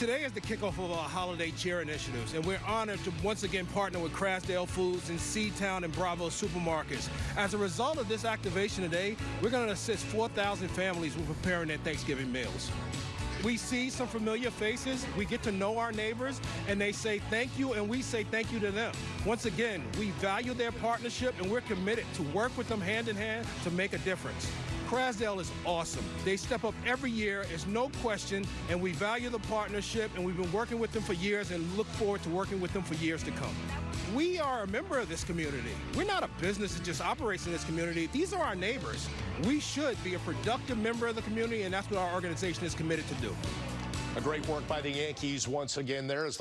Today is the kickoff of our holiday cheer initiatives, and we're honored to once again partner with Krasdale Foods and C-Town and Bravo supermarkets. As a result of this activation today, we're going to assist 4,000 families with preparing their Thanksgiving meals. We see some familiar faces, we get to know our neighbors, and they say thank you, and we say thank you to them. Once again, we value their partnership, and we're committed to work with them hand in hand to make a difference. Krasdale is awesome. They step up every year, it's no question, and we value the partnership, and we've been working with them for years and look forward to working with them for years to come. We are a member of this community. We're not a business that just operates in this community. These are our neighbors. We should be a productive member of the community, and that's what our organization is committed to do. A great work by the Yankees once again there. As